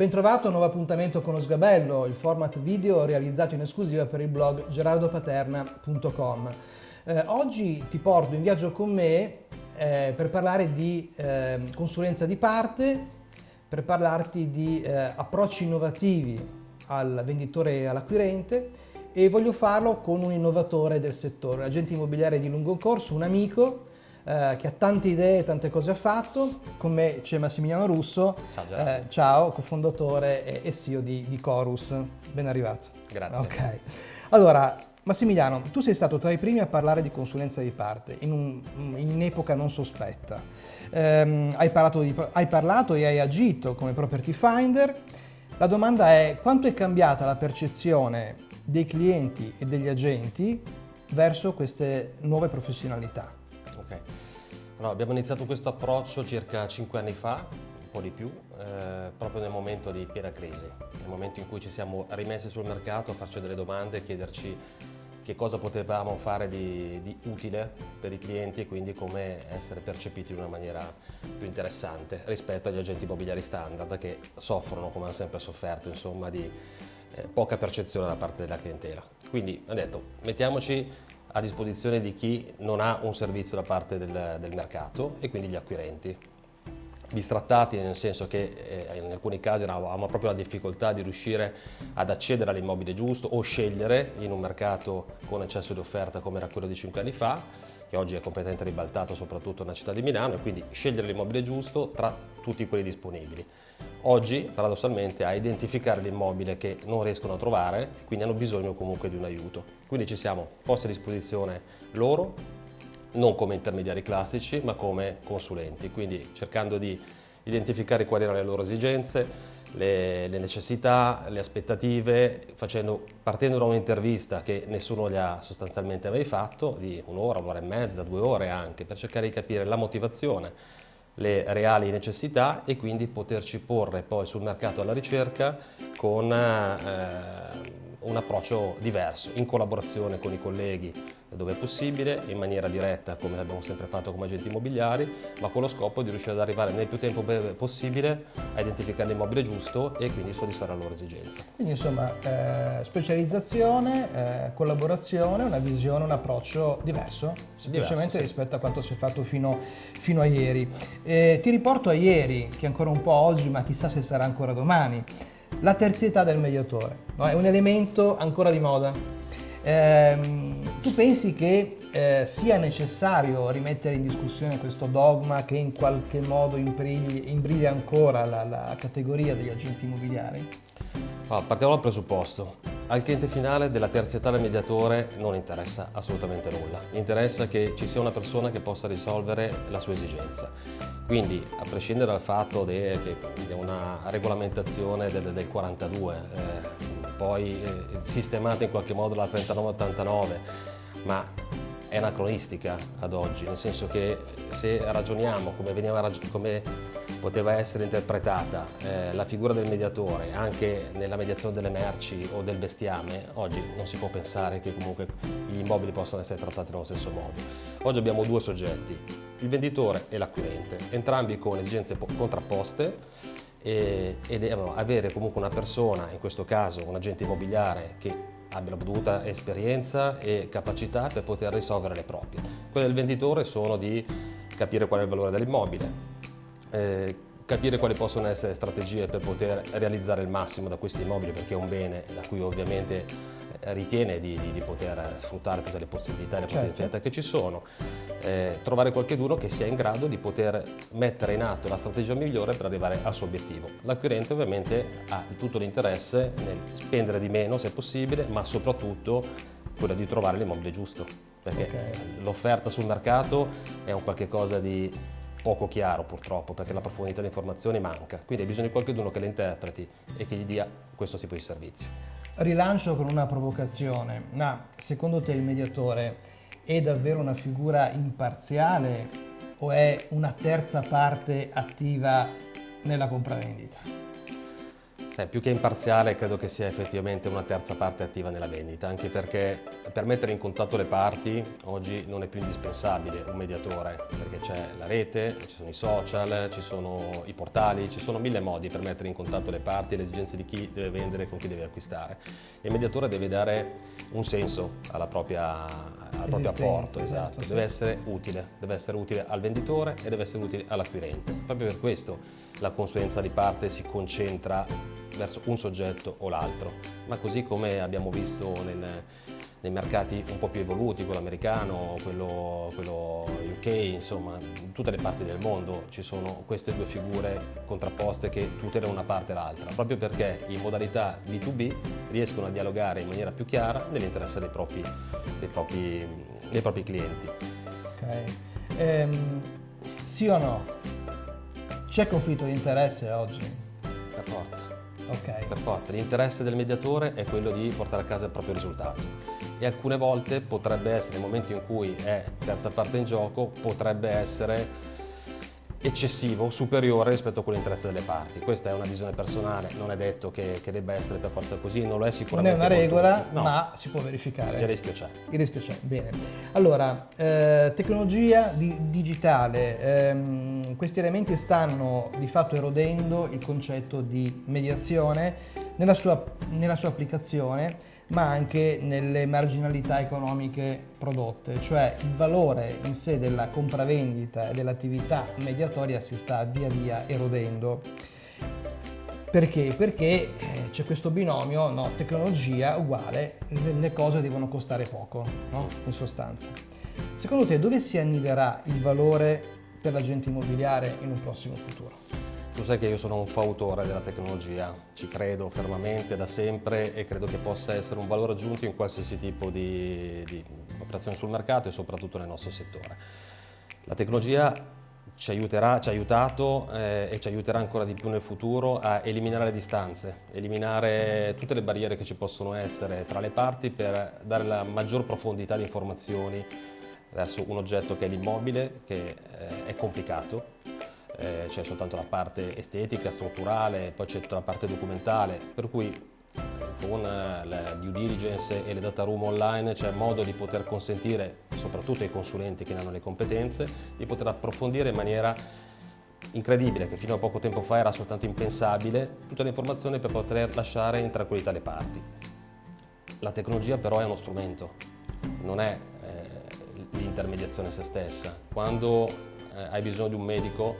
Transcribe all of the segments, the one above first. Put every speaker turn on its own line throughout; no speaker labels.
Bentrovato a un nuovo appuntamento con lo Sgabello, il format video realizzato in esclusiva per il blog gerardopaterna.com. Eh, oggi ti porto in viaggio con me eh, per parlare di eh, consulenza di parte, per parlarti di eh, approcci innovativi al venditore e all'acquirente e voglio farlo con un innovatore del settore, l'agente immobiliare di lungo corso, un amico eh, che ha tante idee, tante cose ha fatto. Con me c'è Massimiliano Russo,
ciao,
eh, ciao cofondatore e, e CEO di, di, Chorus. Ben arrivato.
Grazie.
Ok. Allora, Massimiliano, tu sei stato tra i primi a parlare di consulenza di parte in, un, in un'epoca non sospetta. Um, hai, parlato di, hai parlato e hai agito come property finder. La domanda è quanto è cambiata la percezione dei clienti e degli agenti verso queste nuove professionalità?
Ok, allora, abbiamo iniziato questo approccio circa 5 anni fa, un po' di più, eh, proprio nel momento di piena crisi, nel momento in cui ci siamo rimessi sul mercato a farci delle domande e chiederci che cosa potevamo fare di, di, utile per i clienti e quindi come essere percepiti in una maniera più interessante rispetto agli agenti immobiliari standard che soffrono, come hanno sempre sofferto, insomma, di eh, poca percezione da parte della clientela. Quindi ho detto, mettiamoci a disposizione di chi non ha un servizio da parte del, del mercato e quindi gli acquirenti. Bistrattati nel senso che eh, in alcuni casi avevamo proprio la difficoltà di riuscire ad accedere all'immobile giusto o scegliere in un mercato con eccesso di offerta come era quello di 5 anni fa che oggi è completamente ribaltato soprattutto nella città di Milano e quindi scegliere l'immobile giusto tra tutti quelli disponibili. Oggi, paradossalmente, a identificare l'immobile che non riescono a trovare, quindi hanno bisogno comunque di un aiuto. Quindi ci siamo posti a disposizione loro, non come intermediari classici, ma come consulenti, quindi cercando di identificare quali erano le loro esigenze, le, le necessità, le aspettative, facendo, partendo da un'intervista che nessuno gli ha sostanzialmente mai fatto, di un'ora, un'ora e mezza, due ore anche, per cercare di capire la motivazione, le reali necessità e quindi poterci porre poi sul mercato alla ricerca con eh, un approccio diverso, in collaborazione con i colleghi dove è possibile, in maniera diretta come abbiamo sempre fatto come agenti immobiliari, ma con lo scopo di riuscire ad arrivare nel più tempo possibile a identificare l'immobile giusto e quindi soddisfare la loro esigenza.
Quindi insomma eh, specializzazione, eh, collaborazione, una visione, un approccio diverso, semplicemente sì. rispetto a quanto si è fatto fino, fino a ieri. Eh, ti riporto a ieri, che ancora un po' oggi, ma chissà se sarà ancora domani. La terzietà del mediatore no? è un elemento ancora di moda. Ehm, tu pensi che eh, sia necessario rimettere in discussione questo dogma che in qualche modo imbriglia ancora la, la categoria degli agenti immobiliari?
Allora, partiamo dal presupposto. Al cliente finale della terzietà del mediatore non interessa assolutamente nulla. Interessa che ci sia una persona che possa risolvere la sua esigenza. Quindi, a prescindere dal fatto che è una regolamentazione del, del 42, eh, poi eh, sistemata in qualche modo la 3989, ma è anacronistica ad oggi, nel senso che se ragioniamo come, veniva, come poteva essere interpretata eh, la figura del mediatore anche nella mediazione delle merci o del bestiame, oggi non si può pensare che comunque gli immobili possano essere trattati nello stesso modo. Oggi abbiamo due soggetti, il venditore e l'acquirente, entrambi con esigenze contrapposte e, e avere comunque una persona, in questo caso un agente immobiliare che abbia la dovuta esperienza e capacità per poter risolvere le proprie. Quelle del venditore sono di capire qual è il valore dell'immobile, eh, capire quali possono essere strategie per poter realizzare il massimo da questi immobili perché è un bene da cui ovviamente ritiene di, di, di poter sfruttare tutte le possibilità e le certo. potenzialità che ci sono, eh, trovare qualcuno che sia in grado di poter mettere in atto la strategia migliore per arrivare al suo obiettivo. L'acquirente ovviamente ha tutto l'interesse nel spendere di meno se possibile, ma soprattutto quello di trovare l'immobile giusto, perché okay. l'offerta sul mercato è un qualche cosa di poco chiaro purtroppo perché la profondità delle informazioni manca, quindi hai bisogno di qualcuno che le interpreti e che gli dia questo tipo di servizio.
Rilancio con una provocazione, ma secondo te il mediatore è davvero una figura imparziale o è una terza parte attiva nella compravendita?
Sai, più che imparziale credo che sia effettivamente una terza parte attiva nella vendita, anche perché per mettere in contatto le parti oggi non è più indispensabile un mediatore, perché c'è la rete, ci sono i social, ci sono i portali, ci sono mille modi per mettere in contatto le parti e le esigenze di chi deve vendere e con chi deve acquistare. Il mediatore deve dare un senso alla propria, al proprio apporto, esatto. esatto. deve essere utile, deve essere utile al venditore e deve essere utile all'acquirente. Proprio per questo la consulenza di parte si concentra verso un soggetto o l'altro, ma così come abbiamo visto nel, nei mercati un po' più evoluti, quello americano, quello, quello, UK, insomma, in tutte le parti del mondo ci sono queste due figure contrapposte che tutelano una parte e l'altra, proprio perché in modalità B2B riescono a dialogare in maniera più chiara nell'interesse dei propri, dei, propri, dei propri, clienti.
Ok. Ehm, sì o no? C'è conflitto di interesse oggi?
Per forza.
Ok.
Per forza. L'interesse del mediatore è quello di portare a casa il proprio risultato. E alcune volte potrebbe essere, nel momento in cui è terza parte in gioco, potrebbe essere eccessivo, superiore rispetto a quell'interesse delle parti. Questa è una visione personale, non è detto che, che, debba essere per forza così, non lo è sicuramente.
Non è una regola, no. ma si può verificare.
Il rischio c'è.
Il rischio c'è, bene. Allora, eh, tecnologia di, digitale, ehm, questi elementi stanno di fatto erodendo il concetto di mediazione nella sua, nella sua applicazione ma anche nelle marginalità economiche prodotte, cioè il valore in sé della compravendita e dell'attività mediatoria si sta via via erodendo. Perché? Perché eh, c'è questo binomio no, tecnologia uguale, le cose devono costare poco, no? in sostanza. Secondo te dove si anniderà il valore per l'agente immobiliare in un prossimo futuro?
Tu sai che io sono un fautore della tecnologia, ci credo fermamente da sempre e credo che possa essere un valore aggiunto in qualsiasi tipo di, di operazione sul mercato e soprattutto nel nostro settore. La tecnologia ci, aiuterà, ci ha aiutato eh, e ci aiuterà ancora di più nel futuro a eliminare le distanze, eliminare tutte le barriere che ci possono essere tra le parti per dare la maggior profondità di informazioni verso un oggetto che è l'immobile, che eh, è complicato, eh, c'è soltanto la parte estetica, strutturale, poi c'è tutta la parte documentale, per cui con eh, la due diligence e le data room online c'è modo di poter consentire, soprattutto ai consulenti che ne hanno le competenze, di poter approfondire in maniera incredibile, che fino a poco tempo fa era soltanto impensabile, tutte le informazioni per poter lasciare in tranquillità le parti. La tecnologia però è uno strumento, non è eh, l'intermediazione se stessa. Quando eh, hai bisogno di un medico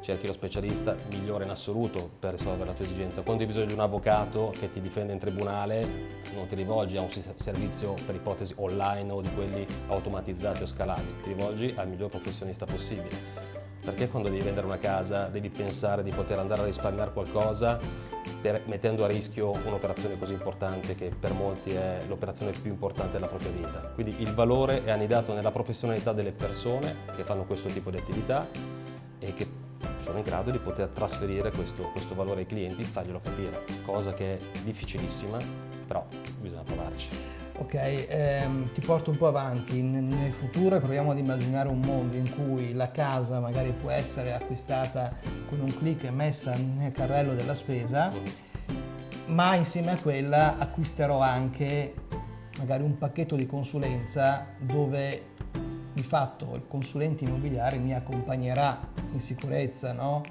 cerchi lo specialista migliore in assoluto per risolvere la tua esigenza. Quando hai bisogno di un avvocato che ti difende in tribunale non ti rivolgi a un servizio per ipotesi online o di quelli automatizzati o scalabili, ti rivolgi al miglior professionista possibile. Perché quando devi vendere una casa devi pensare di poter andare a risparmiare qualcosa per, mettendo a rischio un'operazione così importante che per molti è l'operazione più importante della propria vita. Quindi il valore è annidato nella professionalità delle persone che fanno questo tipo di attività e che sono in grado di poter trasferire questo, questo valore ai clienti e farglielo capire, cosa che è difficilissima, però bisogna provarci.
Ok, ehm, ti porto un po' avanti, nel futuro proviamo ad immaginare un mondo in cui la casa magari può essere acquistata con un clic e messa nel carrello della spesa, mm. ma insieme a quella acquisterò anche magari un pacchetto di consulenza dove di fatto il consulente immobiliare mi accompagnerà in sicurezza no?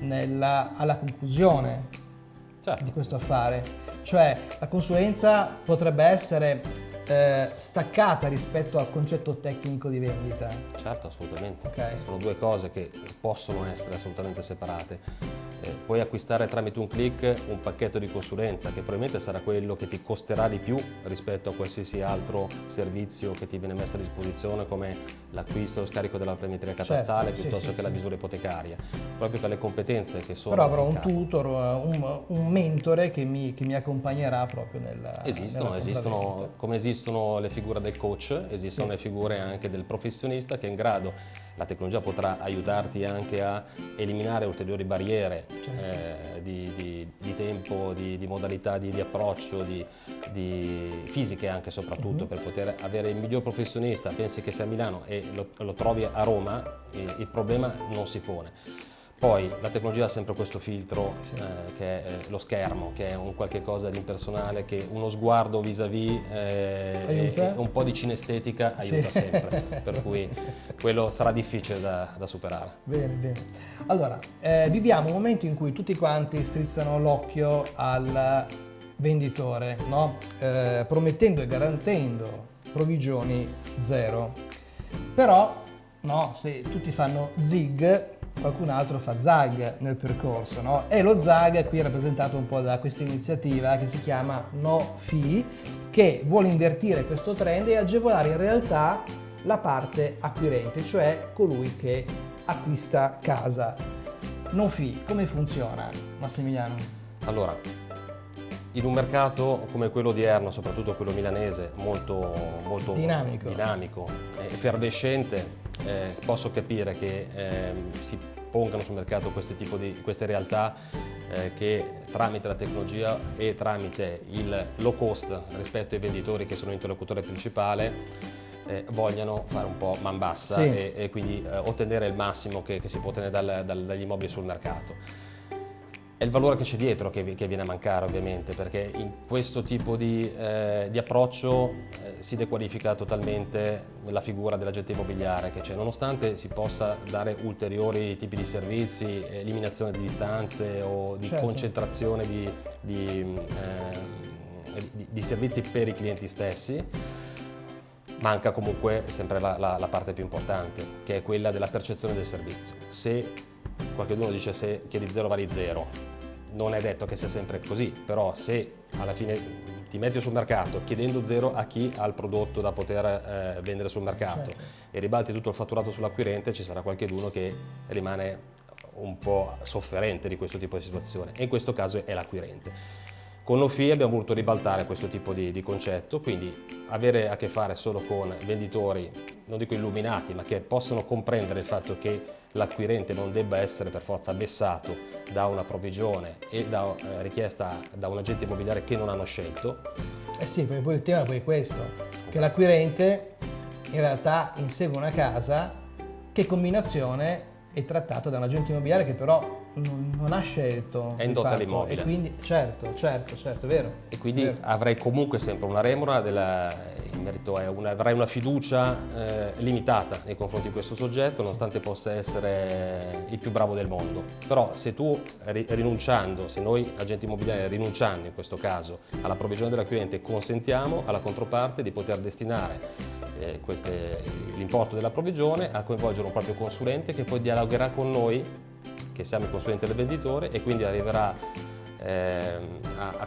Nella, alla conclusione certo. di questo affare. Cioè la consulenza potrebbe essere eh, staccata rispetto al concetto tecnico di vendita.
Certo, assolutamente. Okay. Sono due cose che possono essere assolutamente separate eh, puoi acquistare tramite un click un pacchetto di consulenza che probabilmente sarà quello che ti costerà di più rispetto a qualsiasi altro servizio che ti viene messo a disposizione come l'acquisto o lo scarico della planimetria certo, catastale certo, piuttosto sì, che sì, la misura ipotecaria, proprio per le competenze che sono.
Però avrò un tutor, un, un mentore che mi, che mi, accompagnerà proprio nella
Esistono,
nella
esistono come esistono le figure del coach, esistono sì. le figure anche del professionista che è in grado la tecnologia potrà aiutarti anche a eliminare ulteriori barriere certo. eh, di, di, di, tempo, di, di modalità di, approccio, di, fisiche anche soprattutto, uh mhm. -huh. per poter avere il miglior professionista. Pensi che sei a Milano e lo, lo trovi a Roma, il, il problema non si pone. Poi la tecnologia ha sempre questo filtro sì. eh, che è lo schermo, che è un qualche cosa di impersonale, che uno sguardo vis-à-vis eh, e, un po' di cinestetica aiuta sì. sempre, per cui quello sarà difficile da, da superare.
Bene, bene. Allora, eh, viviamo un momento in cui tutti quanti strizzano l'occhio al venditore, no? Eh, promettendo e garantendo provvigioni zero. Però, no, se tutti fanno zig, qualcun altro fa zag nel percorso no? e lo zag qui è rappresentato un po' da questa iniziativa che si chiama No Fee che vuole invertire questo trend e agevolare in realtà la parte acquirente, cioè colui che acquista casa. No Fee, come funziona Massimiliano?
Allora, in un mercato come quello odierno, soprattutto quello milanese, molto, molto
dinamico,
dinamico effervescente, eh, posso capire che eh, si pongano sul mercato queste, di, queste realtà eh, che tramite la tecnologia e tramite il low cost rispetto ai venditori che sono l'interlocutore principale eh, vogliano fare un po' man bassa sì. e, e, quindi eh, ottenere il massimo che, che si può ottenere dal, dal, dagli immobili sul mercato. È il valore che c'è dietro che, che, viene a mancare ovviamente perché in questo tipo di, eh, di approccio eh, si dequalifica totalmente la figura dell'agente immobiliare che c'è, nonostante si possa dare ulteriori tipi di servizi, eliminazione di distanze o di certo. concentrazione di, di, eh, di, servizi per i clienti stessi, manca comunque sempre la, la, la parte più importante che è quella della percezione del servizio. Se qualcuno dice se chiedi zero vali zero, non è detto che sia sempre così, però se alla fine ti metti sul mercato chiedendo zero a chi ha il prodotto da poter eh, vendere sul mercato certo. e ribalti tutto il fatturato sull'acquirente, ci sarà qualcuno che rimane un po' sofferente di questo tipo di situazione e in questo caso è l'acquirente. Con Nofi abbiamo voluto ribaltare questo tipo di, di, concetto, quindi avere a che fare solo con venditori, non dico illuminati, ma che possono comprendere il fatto che l'acquirente non debba essere per forza vessato da una provvigione e da eh, richiesta da un agente immobiliare che non hanno scelto.
Eh sì, perché poi il tema è poi questo, che l'acquirente in realtà insegue una casa che combinazione è trattata da un agente immobiliare che però non, non ha scelto.
È indotta all'immobile.
E quindi, certo, certo, certo, è vero.
E quindi
vero.
avrei comunque sempre una remora della, in merito una, avrai una fiducia eh, limitata nei confronti di questo soggetto, nonostante possa essere il più bravo del mondo. Però se tu rinunciando, se noi agenti immobiliari rinunciando in questo caso alla provvigione dell'acquirente consentiamo alla controparte di poter destinare eh, l'importo della provvigione a coinvolgere un proprio consulente che poi dialogherà con noi che siamo il consulente del venditore e quindi arriverà eh, a, a,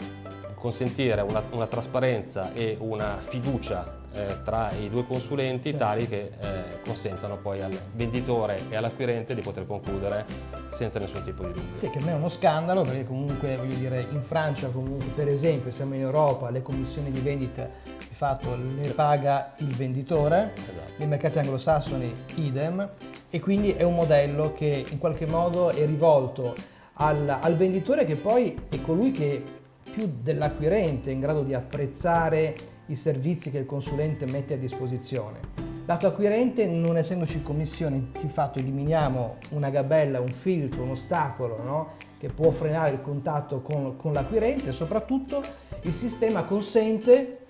consentire una, una, trasparenza e una fiducia eh, tra i due consulenti certo. tali che eh, consentano poi al venditore e all'acquirente di poter concludere senza nessun tipo di dubbio.
Sì, che non è uno scandalo perché comunque voglio dire in Francia comunque per esempio siamo in Europa le commissioni di vendita di fatto le paga il venditore, esatto. nei mercati anglosassoni idem e quindi è un modello che in qualche modo è rivolto al, al venditore che poi è colui che più dell'acquirente in grado di apprezzare i servizi che il consulente mette a disposizione. Lato acquirente, non essendoci commissioni, di fatto eliminiamo una gabella, un filtro, un ostacolo no? che può frenare il contatto con, con l'acquirente e soprattutto il sistema consente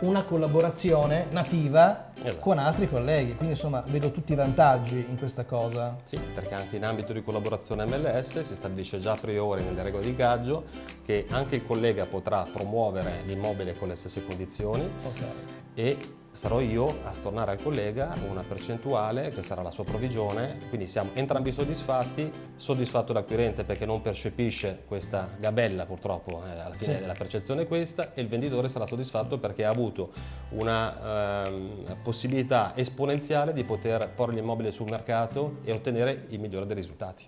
una collaborazione nativa esatto. con altri colleghi, quindi insomma vedo tutti i vantaggi in questa cosa.
Sì, perché anche in ambito di collaborazione MLS si stabilisce già a priori nelle regole di gaggio che anche il collega potrà promuovere l'immobile con le stesse condizioni okay. e sarò io a stornare al collega una percentuale che sarà la sua provvigione, quindi siamo entrambi soddisfatti, soddisfatto l'acquirente perché non percepisce questa gabella purtroppo, eh, alla fine sì. la percezione è questa, e il venditore sarà soddisfatto perché ha avuto una eh, possibilità esponenziale di poter porre l'immobile sul mercato e ottenere il migliore dei risultati.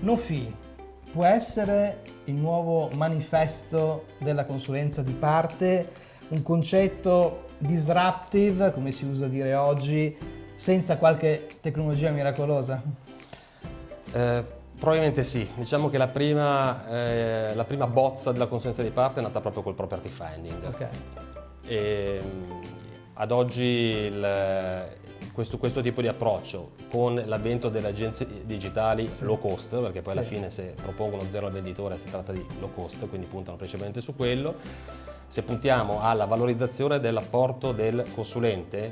No fee può essere il nuovo manifesto della consulenza di parte, un concetto disruptive, come si usa dire oggi, senza qualche tecnologia miracolosa?
Eh, probabilmente sì, diciamo che la prima, eh, la prima, bozza della consulenza di parte è nata proprio col property finding. Okay. E, ad oggi il, questo, questo, tipo di approccio con l'avvento delle agenzie digitali sì. low cost, perché poi sì. alla fine se propongono zero al venditore si tratta di low cost, quindi puntano principalmente su quello, se puntiamo alla valorizzazione dell'apporto del consulente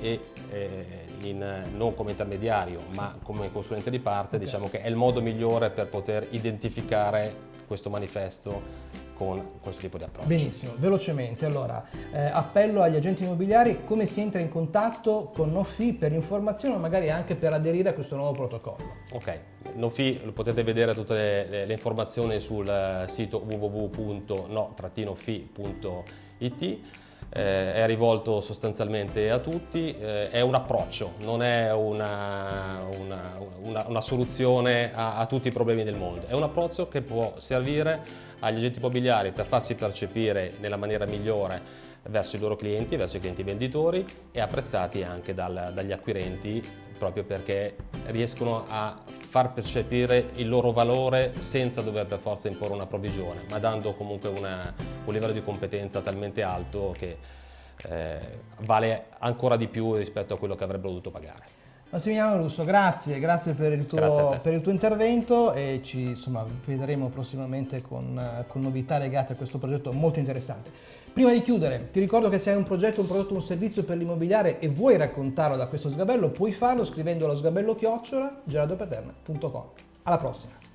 e eh, in, non come intermediario ma come consulente di parte, okay. diciamo che è il modo migliore per poter identificare questo manifesto con questo tipo di approccio.
Benissimo, velocemente, allora eh, appello agli agenti immobiliari come si entra in contatto con NoFi per informazioni o magari anche per aderire a questo nuovo protocollo.
Ok, NoFi potete vedere tutte le, le, le informazioni sul sito www.no-fi.it eh, è rivolto sostanzialmente a tutti, eh, è un approccio, non è una, una, una, una soluzione a, a, tutti i problemi del mondo, è un approccio che può servire agli agenti immobiliari per farsi percepire nella maniera migliore verso i loro clienti, verso i clienti venditori e apprezzati anche dal, dagli acquirenti proprio perché riescono a far percepire il loro valore senza dover per forza imporre una provvigione, ma dando comunque una, un livello di competenza talmente alto che eh, vale ancora di più rispetto a quello che avrebbero dovuto pagare.
Massimiliano Russo, grazie, grazie per il tuo, per il tuo intervento e ci insomma, vedremo prossimamente con, con, novità legate a questo progetto molto interessante. Prima di chiudere, ti ricordo che se hai un progetto, un prodotto, un servizio per l'immobiliare e vuoi raccontarlo da questo sgabello, puoi farlo scrivendo allo sgabello chiocciola gerardopaterna.com. Alla prossima!